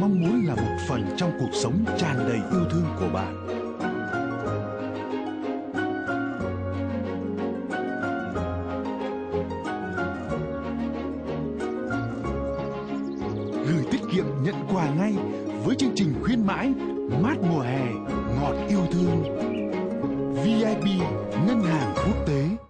mong muốn là một phần trong cuộc sống tràn đầy yêu thương của bạn. Gửi tiết kiệm nhận quà ngay với chương trình khuyến mãi mát mùa hè, ngọt yêu thương VIP Ngân hàng Quốc tế